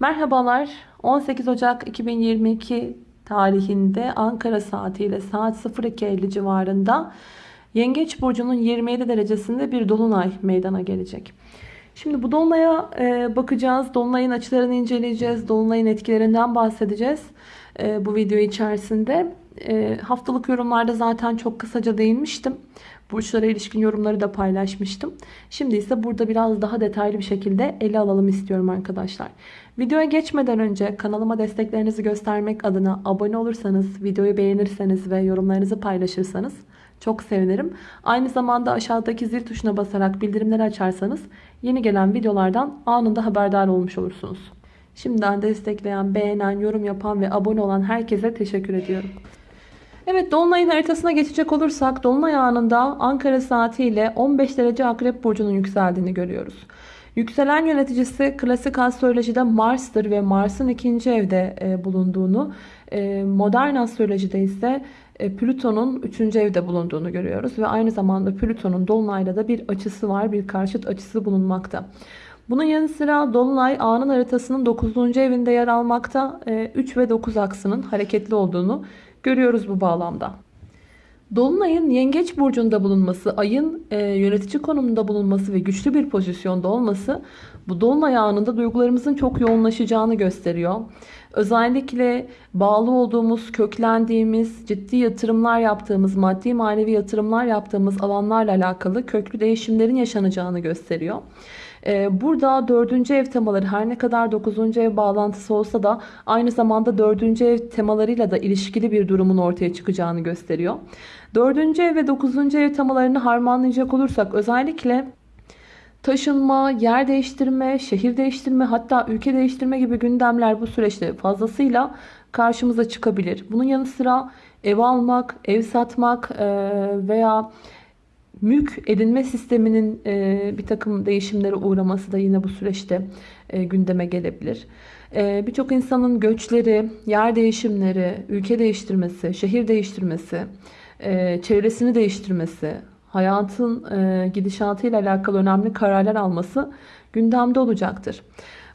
Merhabalar. 18 Ocak 2022 tarihinde Ankara saatiyle saat 02.50 civarında Yengeç burcunun 27 derecesinde bir dolunay meydana gelecek. Şimdi bu dolunaya e, bakacağız. Dolunayın açılarını inceleyeceğiz. Dolunayın etkilerinden bahsedeceğiz. E, bu video içerisinde. E, haftalık yorumlarda zaten çok kısaca değinmiştim. Burçlara ilişkin yorumları da paylaşmıştım. Şimdi ise burada biraz daha detaylı bir şekilde ele alalım istiyorum arkadaşlar. Videoya geçmeden önce kanalıma desteklerinizi göstermek adına abone olursanız, videoyu beğenirseniz ve yorumlarınızı paylaşırsanız çok sevinirim. Aynı zamanda aşağıdaki zil tuşuna basarak bildirimleri açarsanız yeni gelen videolardan anında haberdar olmuş olursunuz. Şimdiden destekleyen, beğenen, yorum yapan ve abone olan herkese teşekkür ediyorum. Evet Dolunay'ın haritasına geçecek olursak Dolunay anında Ankara saatiyle 15 derece Akrep Burcu'nun yükseldiğini görüyoruz. Yükselen yöneticisi klasik astrolojide Mars'tır ve Mars'ın ikinci evde e, bulunduğunu, e, modern astrolojide ise e, Plüton'un üçüncü evde bulunduğunu görüyoruz. Ve aynı zamanda Plüton'un Dolunay'la da bir açısı var, bir karşıt açısı bulunmakta. Bunun yanı sıra Dolunay anın haritasının 9. evinde yer almakta. 3 ve 9 aksının hareketli olduğunu görüyoruz bu bağlamda. Dolunay'ın yengeç burcunda bulunması, ayın e, yönetici konumunda bulunması ve güçlü bir pozisyonda olması bu dolunay anında duygularımızın çok yoğunlaşacağını gösteriyor. Özellikle bağlı olduğumuz, köklendiğimiz, ciddi yatırımlar yaptığımız, maddi manevi yatırımlar yaptığımız alanlarla alakalı köklü değişimlerin yaşanacağını gösteriyor. Ee, burada dördüncü ev temaları her ne kadar dokuzuncu ev bağlantısı olsa da aynı zamanda dördüncü ev temalarıyla da ilişkili bir durumun ortaya çıkacağını gösteriyor. Dördüncü ev ve dokuzuncu ev temalarını harmanlayacak olursak özellikle taşınma, yer değiştirme, şehir değiştirme hatta ülke değiştirme gibi gündemler bu süreçte fazlasıyla karşımıza çıkabilir. Bunun yanı sıra ev almak, ev satmak veya mülk edinme sisteminin e, bir takım değişimlere uğraması da yine bu süreçte e, gündeme gelebilir. E, Birçok insanın göçleri, yer değişimleri, ülke değiştirmesi, şehir değiştirmesi, e, çevresini değiştirmesi, hayatın e, gidişatıyla alakalı önemli kararlar alması gündemde olacaktır.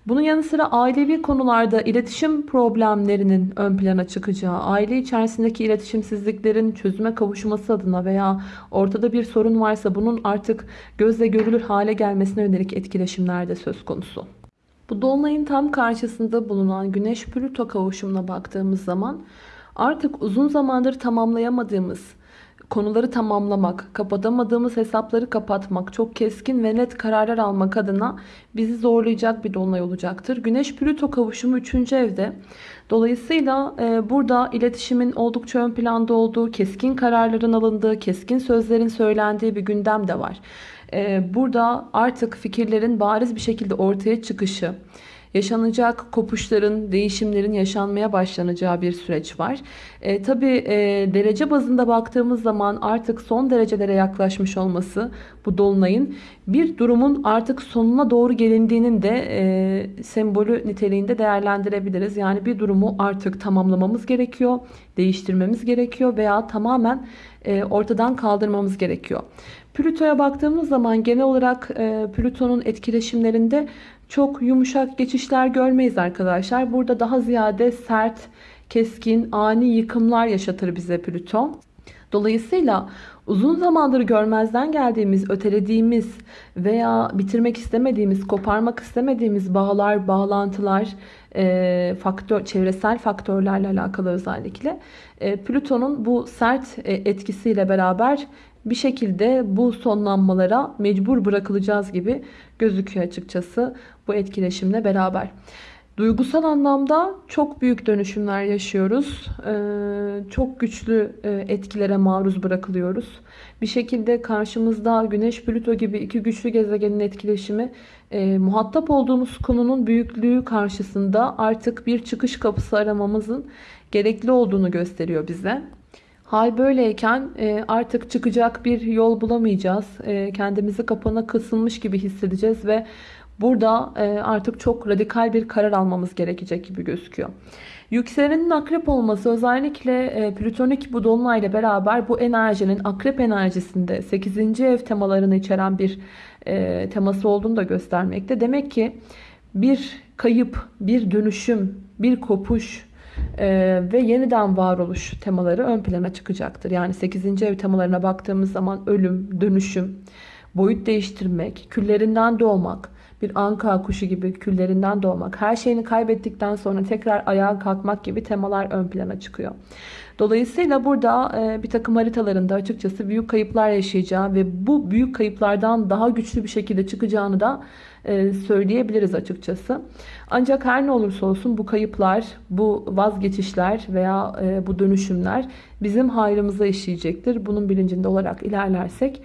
Bunun yanı sıra ailevi konularda iletişim problemlerinin ön plana çıkacağı, aile içerisindeki iletişimsizliklerin çözüme kavuşması adına veya ortada bir sorun varsa bunun artık gözle görülür hale gelmesine yönelik etkileşimler de söz konusu. Bu dolunayın tam karşısında bulunan Güneş-Plüto kavuşumuna baktığımız zaman artık uzun zamandır tamamlayamadığımız konuları tamamlamak, kapatamadığımız hesapları kapatmak, çok keskin ve net kararlar almak adına bizi zorlayacak bir dolunay olacaktır. Güneş Plüto kavuşumu 3. evde. Dolayısıyla e, burada iletişimin oldukça ön planda olduğu, keskin kararların alındığı, keskin sözlerin söylendiği bir gündem de var. E, burada artık fikirlerin bariz bir şekilde ortaya çıkışı, yaşanacak kopuşların, değişimlerin yaşanmaya başlanacağı bir süreç var. E, Tabi e, derece bazında baktığımız zaman artık son derecelere yaklaşmış olması bu dolunayın bir durumun artık sonuna doğru gelindiğinin de e, sembolü niteliğinde değerlendirebiliriz. Yani bir durumu artık tamamlamamız gerekiyor, değiştirmemiz gerekiyor veya tamamen e, ortadan kaldırmamız gerekiyor. Plüto'ya baktığımız zaman genel olarak e, Plüton'un etkileşimlerinde çok yumuşak geçişler görmeyiz arkadaşlar. Burada daha ziyade sert, keskin, ani yıkımlar yaşatır bize Plüton. Dolayısıyla uzun zamandır görmezden geldiğimiz, ötelediğimiz veya bitirmek istemediğimiz, koparmak istemediğimiz bağlar, bağlantılar, e, faktör, çevresel faktörlerle alakalı özellikle e, Plüton'un bu sert e, etkisiyle beraber bir şekilde bu sonlanmalara mecbur bırakılacağız gibi gözüküyor açıkçası bu etkileşimle beraber. Duygusal anlamda çok büyük dönüşümler yaşıyoruz. Ee, çok güçlü e, etkilere maruz bırakılıyoruz. Bir şekilde karşımızda Güneş, Plüto gibi iki güçlü gezegenin etkileşimi e, muhatap olduğumuz konunun büyüklüğü karşısında artık bir çıkış kapısı aramamızın gerekli olduğunu gösteriyor bize. Hal böyleyken e, artık çıkacak bir yol bulamayacağız. E, kendimizi kapana kısılmış gibi hissedeceğiz ve burada e, artık çok radikal bir karar almamız gerekecek gibi gözüküyor. Yükselenin akrep olması özellikle plütonik bu dolunayla beraber bu enerjinin akrep enerjisinde 8. ev temalarını içeren bir teması olduğunu da göstermekte. Demek ki bir kayıp, bir dönüşüm, bir kopuş e, ve yeniden varoluş temaları ön plana çıkacaktır. Yani 8. ev temalarına baktığımız zaman ölüm, dönüşüm, boyut değiştirmek, küllerinden doğmak, bir anka kuşu gibi küllerinden doğmak, her şeyini kaybettikten sonra tekrar ayağa kalkmak gibi temalar ön plana çıkıyor. Dolayısıyla burada e, bir takım haritalarında açıkçası büyük kayıplar yaşayacağı ve bu büyük kayıplardan daha güçlü bir şekilde çıkacağını da e, söyleyebiliriz açıkçası. Ancak her ne olursa olsun bu kayıplar, bu vazgeçişler veya e, bu dönüşümler bizim hayrımıza işleyecektir. Bunun bilincinde olarak ilerlersek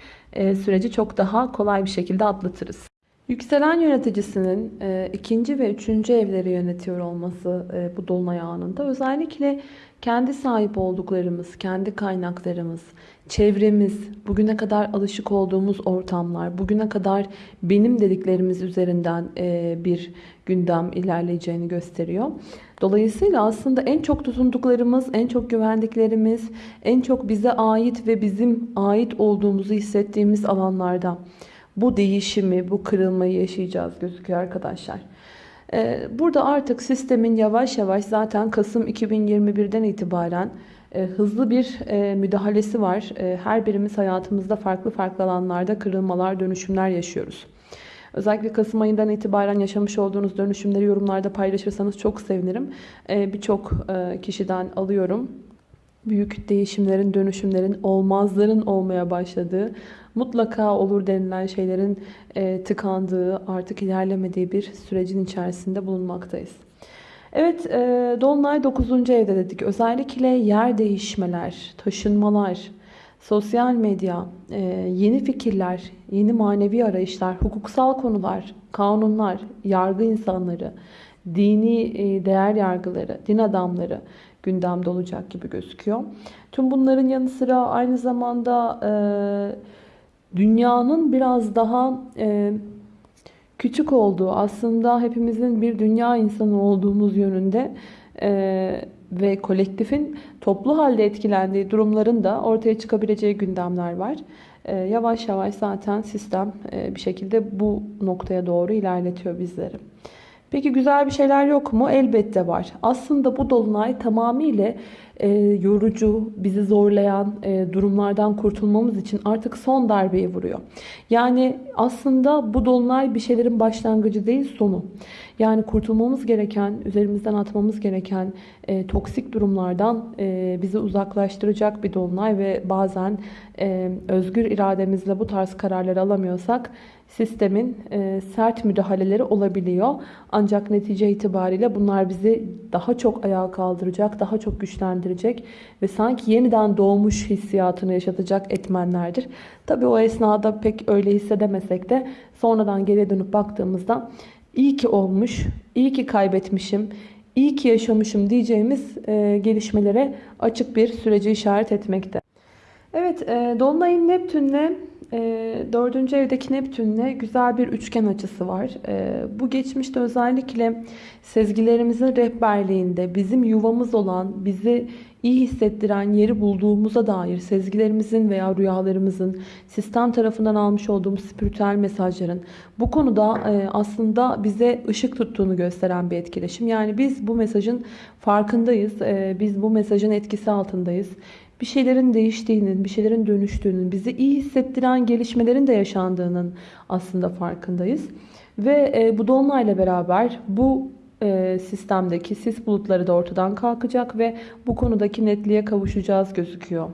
süreci çok daha kolay bir şekilde atlatırız. Yükselen yöneticisinin e, ikinci ve üçüncü evleri yönetiyor olması e, bu dolunay anında özellikle kendi sahip olduklarımız, kendi kaynaklarımız, çevremiz, bugüne kadar alışık olduğumuz ortamlar, bugüne kadar benim dediklerimiz üzerinden e, bir gündem ilerleyeceğini gösteriyor. Dolayısıyla aslında en çok tutunduklarımız, en çok güvendiklerimiz, en çok bize ait ve bizim ait olduğumuzu hissettiğimiz alanlarda bu değişimi, bu kırılmayı yaşayacağız gözüküyor arkadaşlar. Ee, burada artık sistemin yavaş yavaş zaten Kasım 2021'den itibaren e, hızlı bir e, müdahalesi var. E, her birimiz hayatımızda farklı farklı alanlarda kırılmalar, dönüşümler yaşıyoruz. Özellikle Kasım ayından itibaren yaşamış olduğunuz dönüşümleri yorumlarda paylaşırsanız çok sevinirim. Birçok kişiden alıyorum. Büyük değişimlerin, dönüşümlerin, olmazların olmaya başladığı, mutlaka olur denilen şeylerin e, tıkandığı, artık ilerlemediği bir sürecin içerisinde bulunmaktayız. Evet, e, Dolunay 9. evde dedik. Özellikle yer değişmeler, taşınmalar, sosyal medya, e, yeni fikirler, yeni manevi arayışlar, hukuksal konular, kanunlar, yargı insanları, dini e, değer yargıları, din adamları gündemde olacak gibi gözüküyor. Tüm bunların yanı sıra aynı zamanda... E, dünyanın biraz daha e, küçük olduğu, aslında hepimizin bir dünya insanı olduğumuz yönünde e, ve kolektifin toplu halde etkilendiği durumların da ortaya çıkabileceği gündemler var. E, yavaş yavaş zaten sistem e, bir şekilde bu noktaya doğru ilerletiyor bizleri. Peki güzel bir şeyler yok mu? Elbette var. Aslında bu dolunay tamamıyla e, yorucu, bizi zorlayan e, durumlardan kurtulmamız için artık son darbeyi vuruyor. Yani aslında bu dolunay bir şeylerin başlangıcı değil sonu. Yani kurtulmamız gereken, üzerimizden atmamız gereken e, toksik durumlardan e, bizi uzaklaştıracak bir dolunay ve bazen e, özgür irademizle bu tarz kararları alamıyorsak sistemin e, sert müdahaleleri olabiliyor. Ancak netice itibariyle bunlar bizi daha çok ayağa kaldıracak, daha çok güçlendirecek ve sanki yeniden doğmuş hissiyatını yaşatacak etmenlerdir. Tabi o esnada pek öyle hissedemesek de sonradan geriye dönüp baktığımızda iyi ki olmuş, iyi ki kaybetmişim, iyi ki yaşamışım diyeceğimiz e, gelişmelere açık bir süreci işaret etmekte. Evet, e, Dolunay'ın Neptün'le e, dördüncü evdeki Neptün'le güzel bir üçgen açısı var. E, bu geçmişte özellikle sezgilerimizin rehberliğinde bizim yuvamız olan, bizi iyi hissettiren yeri bulduğumuza dair sezgilerimizin veya rüyalarımızın sistem tarafından almış olduğumuz spiritüel mesajların bu konuda e, aslında bize ışık tuttuğunu gösteren bir etkileşim. Yani biz bu mesajın farkındayız. E, biz bu mesajın etkisi altındayız bir şeylerin değiştiğinin, bir şeylerin dönüştüğünün, bizi iyi hissettiren gelişmelerin de yaşandığının aslında farkındayız. Ve e, bu dolunayla beraber bu e, sistemdeki sis bulutları da ortadan kalkacak ve bu konudaki netliğe kavuşacağız gözüküyor.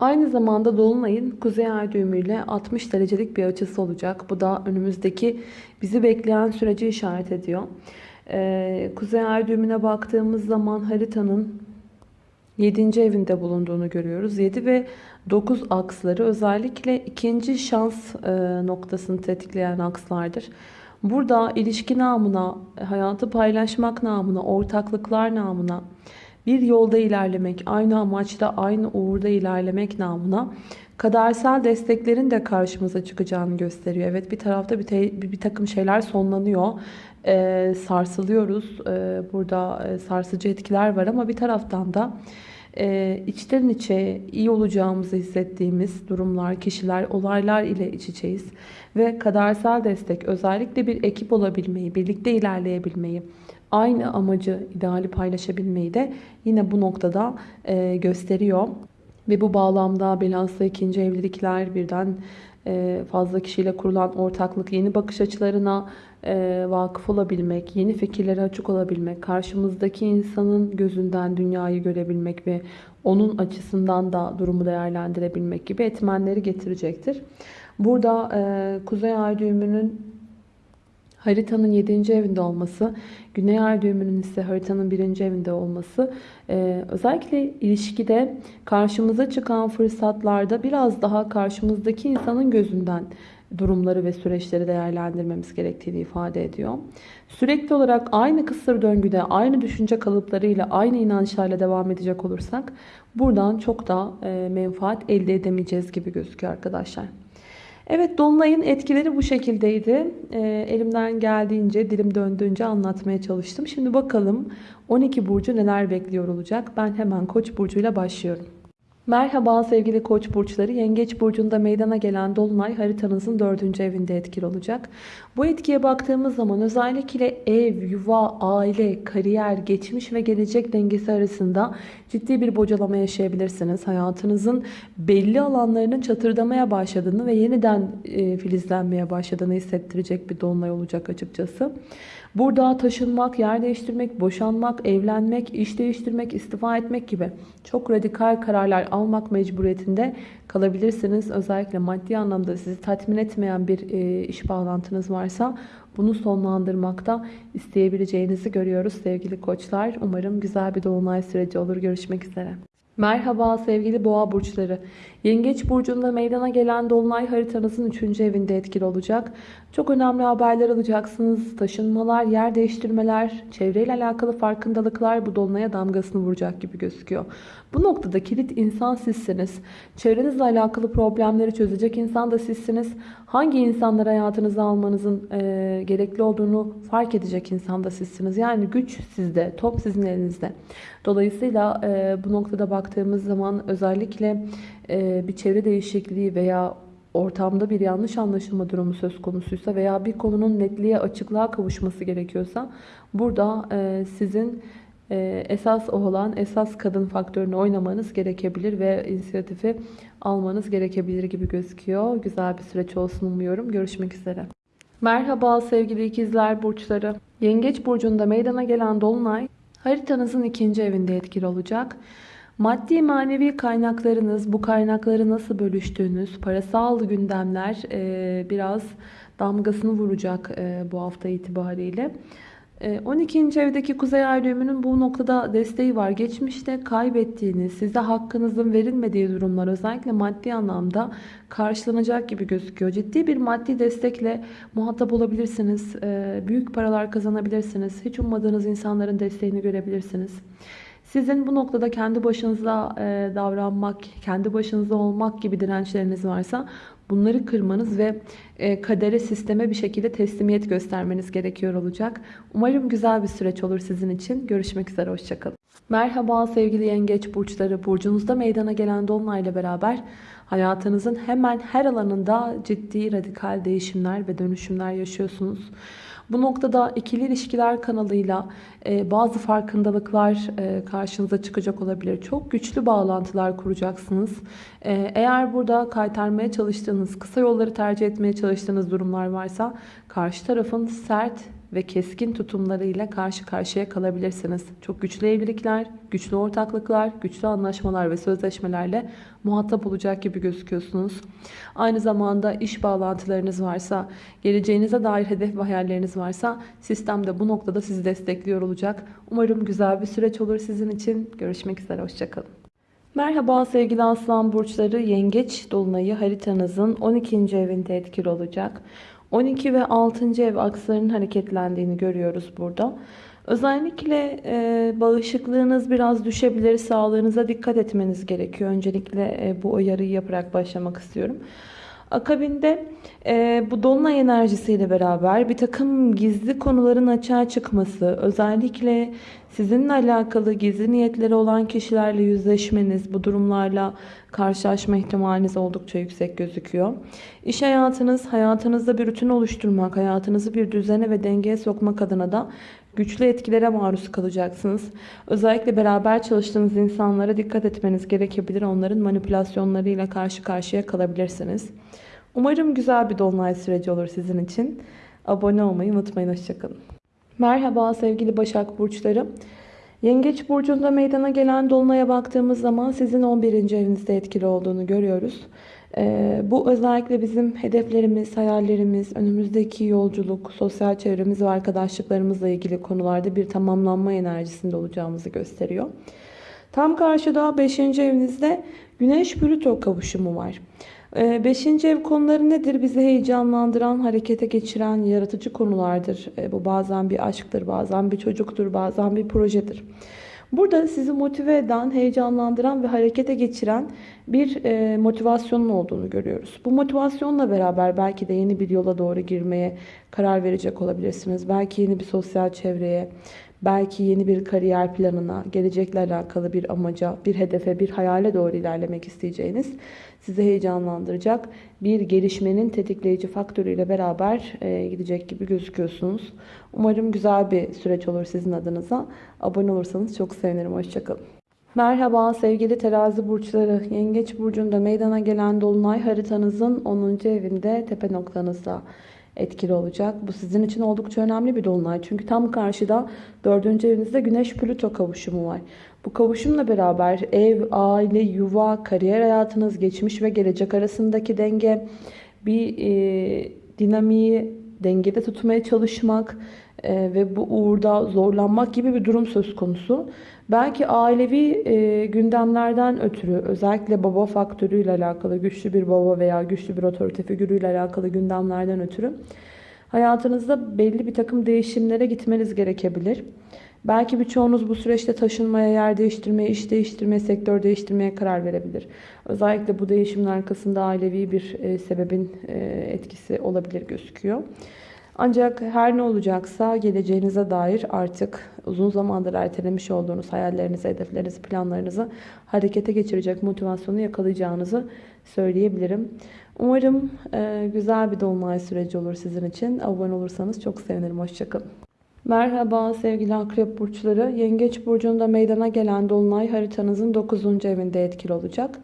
Aynı zamanda Dolunay'ın Kuzey Ay düğümüyle 60 derecelik bir açısı olacak. Bu da önümüzdeki bizi bekleyen süreci işaret ediyor. Ee, Kuzey Ay düğümüne baktığımız zaman haritanın 7. evinde bulunduğunu görüyoruz. 7 ve 9 aksları özellikle ikinci şans e, noktasını tetikleyen akslardır. Burada ilişki namına, hayatı paylaşmak namına, ortaklıklar namına, bir yolda ilerlemek, aynı amaçta, aynı uğurda ilerlemek namına kadersel desteklerin de karşımıza çıkacağını gösteriyor. Evet bir tarafta bir, te, bir, takım şeyler sonlanıyor. Ee, sarsılıyoruz. Ee, burada e, sarsıcı etkiler var ama bir taraftan da e, içten içe iyi olacağımızı hissettiğimiz durumlar, kişiler, olaylar ile iç içeyiz. Ve kadersel destek özellikle bir ekip olabilmeyi, birlikte ilerleyebilmeyi, aynı amacı, ideali paylaşabilmeyi de yine bu noktada e, gösteriyor. Ve bu bağlamda bilhassa ikinci evlilikler birden fazla kişiyle kurulan ortaklık, yeni bakış açılarına e, vakıf olabilmek, yeni fikirlere açık olabilmek, karşımızdaki insanın gözünden dünyayı görebilmek ve onun açısından da durumu değerlendirebilmek gibi etmenleri getirecektir. Burada e, Kuzey Ay düğümünün haritanın 7. evinde olması, Güney Ay düğümünün ise haritanın 1. evinde olması e, özellikle ilişkide karşımıza çıkan fırsatlarda biraz daha karşımızdaki insanın gözünden durumları ve süreçleri değerlendirmemiz gerektiğini ifade ediyor. Sürekli olarak aynı kısır döngüde, aynı düşünce kalıplarıyla, aynı inançlarla devam edecek olursak buradan çok da e, menfaat elde edemeyeceğiz gibi gözüküyor arkadaşlar. Evet Dolunay'ın etkileri bu şekildeydi. E, elimden geldiğince, dilim döndüğünce anlatmaya çalıştım. Şimdi bakalım 12 burcu neler bekliyor olacak. Ben hemen Koç burcuyla başlıyorum. Merhaba sevgili koç burçları. Yengeç burcunda meydana gelen dolunay haritanızın dördüncü evinde etkili olacak. Bu etkiye baktığımız zaman özellikle ev, yuva, aile, kariyer, geçmiş ve gelecek dengesi arasında ciddi bir bocalama yaşayabilirsiniz. Hayatınızın belli alanlarının çatırdamaya başladığını ve yeniden e, filizlenmeye başladığını hissettirecek bir dolunay olacak açıkçası. Burada taşınmak, yer değiştirmek, boşanmak, evlenmek, iş değiştirmek, istifa etmek gibi çok radikal kararlar almak mecburiyetinde kalabilirsiniz. Özellikle maddi anlamda sizi tatmin etmeyen bir e, iş bağlantınız varsa bunu sonlandırmakta isteyebileceğinizi görüyoruz sevgili koçlar. Umarım güzel bir dolunay süreci olur. Görüşmek üzere. Merhaba sevgili boğa burçları. Yengeç burcunda meydana gelen dolunay haritanızın 3. evinde etkili olacak. Çok önemli haberler alacaksınız. Taşınmalar, yer değiştirmeler, çevreyle alakalı farkındalıklar bu dolunaya damgasını vuracak gibi gözüküyor. Bu noktada kilit insan sizsiniz. Çevrenizle alakalı problemleri çözecek insan da sizsiniz. Hangi insanları hayatınıza almanızın e, gerekli olduğunu fark edecek insan da sizsiniz. Yani güç sizde, top sizin elinizde. Dolayısıyla e, bu noktada baktığımız zaman özellikle e, bir çevre değişikliği veya ortamda bir yanlış anlaşılma durumu söz konusuysa veya bir konunun netliğe açıklığa kavuşması gerekiyorsa burada e, sizin e, esas olan esas kadın faktörünü oynamanız gerekebilir ve inisiyatifi almanız gerekebilir gibi gözüküyor. Güzel bir süreç olsun umuyorum. Görüşmek üzere. Merhaba sevgili ikizler burçları. Yengeç burcunda meydana gelen dolunay haritanızın ikinci evinde etkili olacak. Maddi manevi kaynaklarınız, bu kaynakları nasıl bölüştüğünüz, parasal gündemler biraz damgasını vuracak bu hafta itibariyle. 12. E, evdeki kuzey ay düğümünün bu noktada desteği var. Geçmişte kaybettiğiniz, size hakkınızın verilmediği durumlar özellikle maddi anlamda karşılanacak gibi gözüküyor. Ciddi bir maddi destekle muhatap olabilirsiniz. Büyük paralar kazanabilirsiniz. Hiç ummadığınız insanların desteğini görebilirsiniz. Sizin bu noktada kendi başınıza e, davranmak, kendi başınıza olmak gibi dirençleriniz varsa bunları kırmanız ve e, kadere, sisteme bir şekilde teslimiyet göstermeniz gerekiyor olacak. Umarım güzel bir süreç olur sizin için. Görüşmek üzere, hoşçakalın. Merhaba sevgili yengeç burçları. Burcunuzda meydana gelen dolunayla beraber hayatınızın hemen her alanında ciddi radikal değişimler ve dönüşümler yaşıyorsunuz. Bu noktada ikili ilişkiler kanalıyla e, bazı farkındalıklar e, karşınıza çıkacak olabilir. Çok güçlü bağlantılar kuracaksınız. E, eğer burada kaytarmaya çalıştığınız, kısa yolları tercih etmeye çalıştığınız durumlar varsa karşı tarafın sert ve keskin tutumlarıyla karşı karşıya kalabilirsiniz. Çok güçlü evlilikler, güçlü ortaklıklar, güçlü anlaşmalar ve sözleşmelerle muhatap olacak gibi gözüküyorsunuz. Aynı zamanda iş bağlantılarınız varsa, geleceğinize dair hedef ve hayalleriniz varsa sistem de bu noktada sizi destekliyor olacak. Umarım güzel bir süreç olur sizin için. Görüşmek üzere, hoşçakalın. Merhaba sevgili aslan burçları yengeç dolunayı haritanızın 12. evinde etkili olacak. 12 ve 6. ev akslarının hareketlendiğini görüyoruz burada. Özellikle e, bağışıklığınız biraz düşebilir. Sağlığınıza dikkat etmeniz gerekiyor. Öncelikle e, bu uyarıyı yaparak başlamak istiyorum. Akabinde e, bu dolunay enerjisiyle beraber bir takım gizli konuların açığa çıkması, özellikle sizinle alakalı gizli niyetleri olan kişilerle yüzleşmeniz, bu durumlarla karşılaşma ihtimaliniz oldukça yüksek gözüküyor. İş hayatınız, hayatınızda bir rutin oluşturmak, hayatınızı bir düzene ve dengeye sokmak adına da güçlü etkilere maruz kalacaksınız. Özellikle beraber çalıştığınız insanlara dikkat etmeniz gerekebilir. Onların manipülasyonlarıyla karşı karşıya kalabilirsiniz. Umarım güzel bir dolunay süreci olur sizin için. Abone olmayı unutmayın. Hoşçakalın. Merhaba sevgili Başak Burçları. Yengeç Burcu'nda meydana gelen Dolunay'a baktığımız zaman sizin 11. evinizde etkili olduğunu görüyoruz. Ee, bu özellikle bizim hedeflerimiz, hayallerimiz, önümüzdeki yolculuk, sosyal çevremiz ve arkadaşlıklarımızla ilgili konularda bir tamamlanma enerjisinde olacağımızı gösteriyor. Tam karşıda 5. evinizde Güneş-Plüto kavuşumu var. 5. Ee, ev konuları nedir? Bizi heyecanlandıran, harekete geçiren yaratıcı konulardır. Ee, bu bazen bir aşktır, bazen bir çocuktur, bazen bir projedir. Burada sizi motive eden, heyecanlandıran ve harekete geçiren bir e, motivasyonun olduğunu görüyoruz. Bu motivasyonla beraber belki de yeni bir yola doğru girmeye karar verecek olabilirsiniz. Belki yeni bir sosyal çevreye, belki yeni bir kariyer planına, gelecekle alakalı bir amaca, bir hedefe, bir hayale doğru ilerlemek isteyeceğiniz sizi heyecanlandıracak bir gelişmenin tetikleyici faktörüyle beraber e, gidecek gibi gözüküyorsunuz. Umarım güzel bir süreç olur sizin adınıza. Abone olursanız çok sevinirim. Hoşçakalın. Merhaba sevgili terazi burçları. Yengeç burcunda meydana gelen dolunay haritanızın 10. evinde tepe noktanızda etkili olacak. Bu sizin için oldukça önemli bir dolunay. Çünkü tam karşıda 4. evinizde Güneş Plüto kavuşumu var. Bu kavuşumla beraber ev, aile, yuva, kariyer hayatınız, geçmiş ve gelecek arasındaki denge, bir e, dinamiği dengede tutmaya çalışmak e, ve bu uğurda zorlanmak gibi bir durum söz konusu. Belki ailevi e, gündemlerden ötürü özellikle baba faktörüyle alakalı güçlü bir baba veya güçlü bir otorite figürüyle alakalı gündemlerden ötürü hayatınızda belli bir takım değişimlere gitmeniz gerekebilir. Belki birçoğunuz bu süreçte taşınmaya, yer değiştirmeye, iş değiştirmeye, sektör değiştirmeye karar verebilir. Özellikle bu değişimin arkasında ailevi bir e, sebebin e, etkisi olabilir gözüküyor. Ancak her ne olacaksa geleceğinize dair artık uzun zamandır ertelemiş olduğunuz hayallerinizi, hedeflerinizi, planlarınızı harekete geçirecek motivasyonu yakalayacağınızı söyleyebilirim. Umarım e, güzel bir dolunay süreci olur sizin için. Abone olursanız çok sevinirim. Hoşçakalın. Merhaba sevgili akrep burçları. Yengeç burcunda meydana gelen dolunay haritanızın 9. evinde etkili olacak.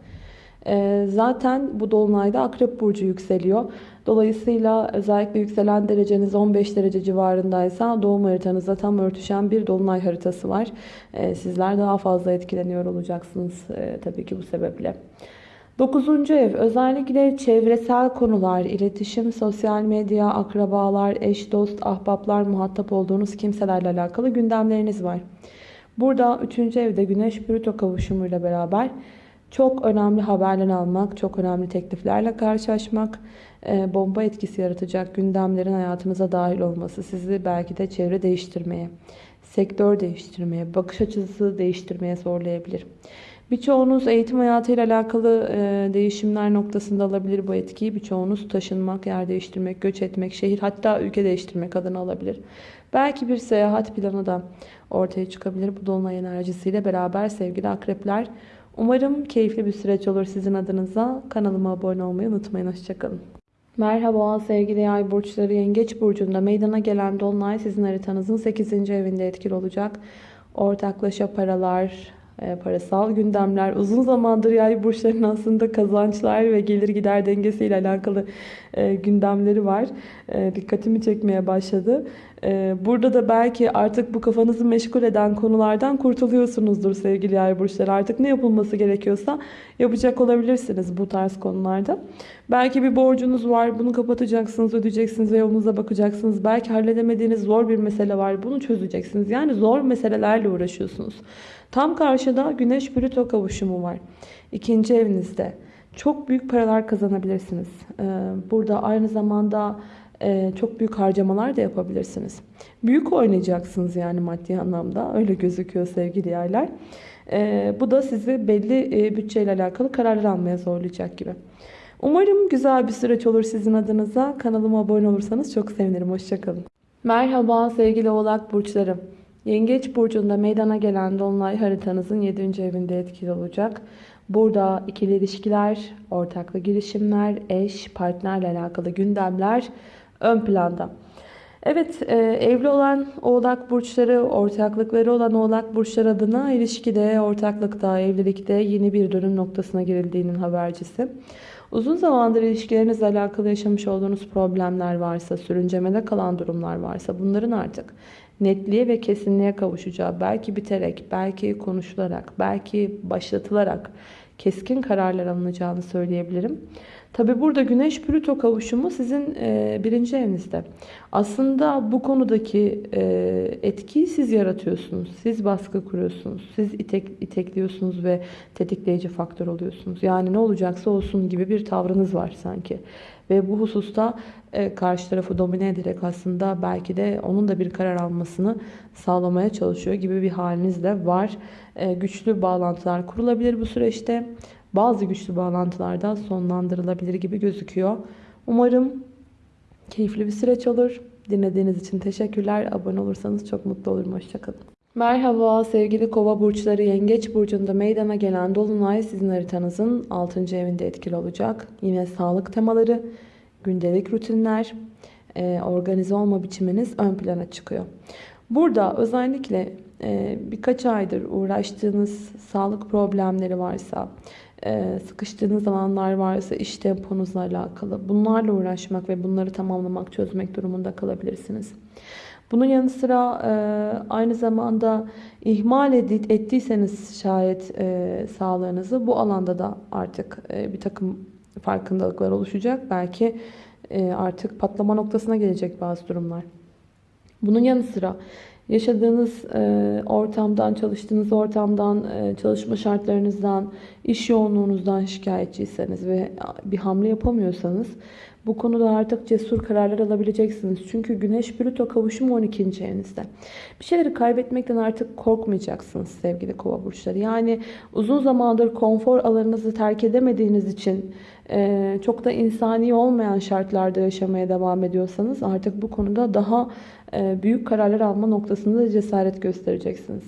Ee, zaten bu dolunayda akrep burcu yükseliyor. Dolayısıyla özellikle yükselen dereceniz 15 derece civarındaysa doğum haritanızda tam örtüşen bir dolunay haritası var. Ee, sizler daha fazla etkileniyor olacaksınız e, tabii ki bu sebeple. 9. ev özellikle çevresel konular, iletişim, sosyal medya, akrabalar, eş, dost, ahbaplar, muhatap olduğunuz kimselerle alakalı gündemleriniz var. Burada 3. evde Güneş Plüto kavuşumuyla beraber çok önemli haberler almak, çok önemli tekliflerle karşılaşmak, bomba etkisi yaratacak gündemlerin hayatınıza dahil olması sizi belki de çevre değiştirmeye, sektör değiştirmeye, bakış açısı değiştirmeye zorlayabilir. Birçoğunuz eğitim hayatıyla alakalı e, değişimler noktasında alabilir bu etkiyi. Birçoğunuz taşınmak, yer değiştirmek, göç etmek, şehir hatta ülke değiştirmek adına alabilir. Belki bir seyahat planı da ortaya çıkabilir bu dolunay enerjisiyle beraber sevgili akrepler. Umarım keyifli bir süreç olur sizin adınıza. Kanalıma abone olmayı unutmayın. Hoşçakalın. Merhaba sevgili yay burçları yengeç burcunda meydana gelen dolunay sizin haritanızın 8. evinde etkili olacak. Ortaklaşa paralar, e, parasal gündemler, uzun zamandır yay burçlarının aslında kazançlar ve gelir gider dengesiyle alakalı e, gündemleri var. E, dikkatimi çekmeye başladı. E, burada da belki artık bu kafanızı meşgul eden konulardan kurtuluyorsunuzdur sevgili yay burçları. Artık ne yapılması gerekiyorsa yapacak olabilirsiniz bu tarz konularda. Belki bir borcunuz var, bunu kapatacaksınız, ödeyeceksiniz ve yolunuza bakacaksınız. Belki halledemediğiniz zor bir mesele var, bunu çözeceksiniz. Yani zor meselelerle uğraşıyorsunuz. Tam karşıda Güneş Plüto kavuşumu var. İkinci evinizde. Çok büyük paralar kazanabilirsiniz. Ee, burada aynı zamanda e, çok büyük harcamalar da yapabilirsiniz. Büyük oynayacaksınız yani maddi anlamda. Öyle gözüküyor sevgili yerler. Ee, bu da sizi belli e, bütçeyle alakalı kararlar almaya zorlayacak gibi. Umarım güzel bir süreç olur sizin adınıza. Kanalıma abone olursanız çok sevinirim. Hoşçakalın. Merhaba sevgili oğlak burçları. Yengeç burcunda meydana gelen dolunay haritanızın 7. evinde etkili olacak. Burada ikili ilişkiler, ortaklı girişimler, eş, partnerle alakalı gündemler ön planda. Evet, e, evli olan oğlak burçları, ortaklıkları olan oğlak burçlar adına ilişkide, ortaklıkta, evlilikte yeni bir dönüm noktasına girildiğinin habercisi. Uzun zamandır ilişkilerinizle alakalı yaşamış olduğunuz problemler varsa, sürüncemede kalan durumlar varsa bunların artık netliğe ve kesinliğe kavuşacağı, belki biterek, belki konuşularak, belki başlatılarak keskin kararlar alınacağını söyleyebilirim. Tabi burada Güneş Plüto kavuşumu sizin e, birinci evinizde. Aslında bu konudaki e, etkiyi siz yaratıyorsunuz. Siz baskı kuruyorsunuz. Siz itek, itekliyorsunuz ve tetikleyici faktör oluyorsunuz. Yani ne olacaksa olsun gibi bir tavrınız var sanki. Ve bu hususta e, karşı tarafı domine ederek aslında belki de onun da bir karar almasını sağlamaya çalışıyor gibi bir haliniz de var. E, güçlü bağlantılar kurulabilir bu süreçte bazı güçlü bağlantılarda sonlandırılabilir gibi gözüküyor. Umarım keyifli bir süreç olur. Dinlediğiniz için teşekkürler. Abone olursanız çok mutlu olurum. Hoşçakalın. Merhaba sevgili kova burçları yengeç burcunda meydana gelen dolunay sizin haritanızın 6. evinde etkili olacak. Yine sağlık temaları, gündelik rutinler, e, organize olma biçiminiz ön plana çıkıyor. Burada özellikle e, birkaç aydır uğraştığınız sağlık problemleri varsa, sıkıştığınız alanlar varsa iş temponuzla alakalı bunlarla uğraşmak ve bunları tamamlamak, çözmek durumunda kalabilirsiniz. Bunun yanı sıra e, aynı zamanda ihmal ettiyseniz şayet e, sağlığınızı bu alanda da artık bir takım farkındalıklar oluşacak. Belki artık patlama noktasına gelecek bazı durumlar. Bunun yanı sıra yaşadığınız e, ortamdan, çalıştığınız ortamdan, e, çalışma şartlarınızdan, iş yoğunluğunuzdan şikayetçiyseniz ve bir hamle yapamıyorsanız bu konuda artık cesur kararlar alabileceksiniz. Çünkü Güneş Plüto kavuşumu 12. evinizde. Bir şeyleri kaybetmekten artık korkmayacaksınız sevgili kova burçları. Yani uzun zamandır konfor alanınızı terk edemediğiniz için e, çok da insani olmayan şartlarda yaşamaya devam ediyorsanız artık bu konuda daha e, büyük kararlar alma noktasında cesaret göstereceksiniz.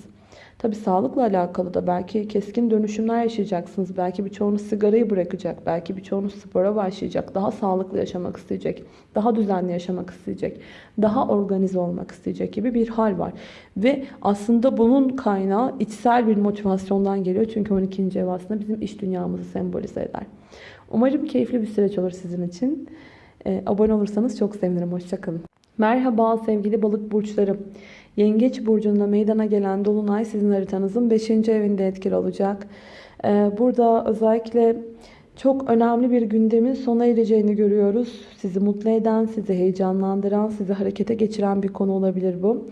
Tabi sağlıkla alakalı da belki keskin dönüşümler yaşayacaksınız. Belki birçoğunuz sigarayı bırakacak. Belki birçoğunuz spora başlayacak. Daha sağlıklı yaşamak isteyecek. Daha düzenli yaşamak isteyecek. Daha organize olmak isteyecek gibi bir hal var. Ve aslında bunun kaynağı içsel bir motivasyondan geliyor. Çünkü 12. ev aslında bizim iş dünyamızı sembolize eder. Umarım keyifli bir süreç olur sizin için. Ee, abone olursanız çok sevinirim. Hoşçakalın. Merhaba sevgili balık burçları. Yengeç burcunda meydana gelen dolunay sizin haritanızın 5. evinde etkili olacak. Ee, burada özellikle çok önemli bir gündemin sona ereceğini görüyoruz. Sizi mutlu eden, sizi heyecanlandıran, sizi harekete geçiren bir konu olabilir bu.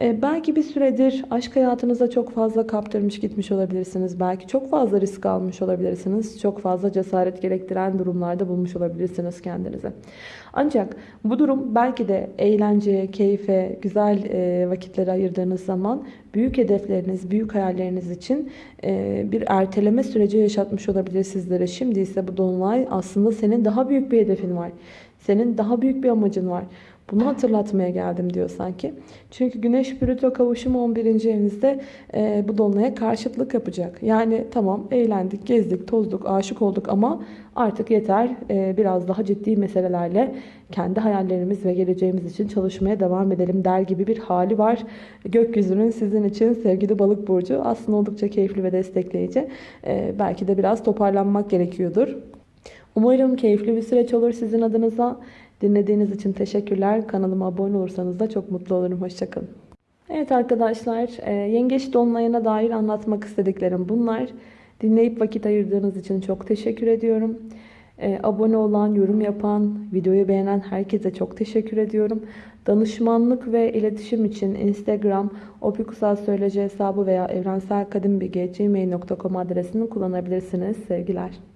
Ee, belki bir süredir aşk hayatınıza çok fazla kaptırmış gitmiş olabilirsiniz. Belki çok fazla risk almış olabilirsiniz. Çok fazla cesaret gerektiren durumlarda bulmuş olabilirsiniz kendinize. Ancak bu durum belki de eğlence, keyfe, güzel e, vakitlere ayırdığınız zaman büyük hedefleriniz, büyük hayalleriniz için e, bir erteleme süreci yaşatmış olabilir sizlere. Şimdi ise bu dolunay aslında senin daha büyük bir hedefin var. Senin daha büyük bir amacın var. Bunu hatırlatmaya geldim diyor sanki. Çünkü Güneş Plüto kavuşumu 11. evinizde e, bu dolunaya karşıtlık yapacak. Yani tamam eğlendik, gezdik, tozduk, aşık olduk ama artık yeter e, biraz daha ciddi meselelerle kendi hayallerimiz ve geleceğimiz için çalışmaya devam edelim der gibi bir hali var. Gökyüzünün sizin için sevgili balık burcu aslında oldukça keyifli ve destekleyici. E, belki de biraz toparlanmak gerekiyordur. Umarım keyifli bir süreç olur sizin adınıza. Dinlediğiniz için teşekkürler. Kanalıma abone olursanız da çok mutlu olurum. Hoşçakalın. Evet arkadaşlar, e, Yengeç Dolunay'ına dair anlatmak istediklerim bunlar. Dinleyip vakit ayırdığınız için çok teşekkür ediyorum. E, abone olan, yorum yapan, videoyu beğenen herkese çok teşekkür ediyorum. Danışmanlık ve iletişim için Instagram, Opikusal Söyleci hesabı veya evrenselkadimbilgi.gmail.com adresini kullanabilirsiniz. Sevgiler.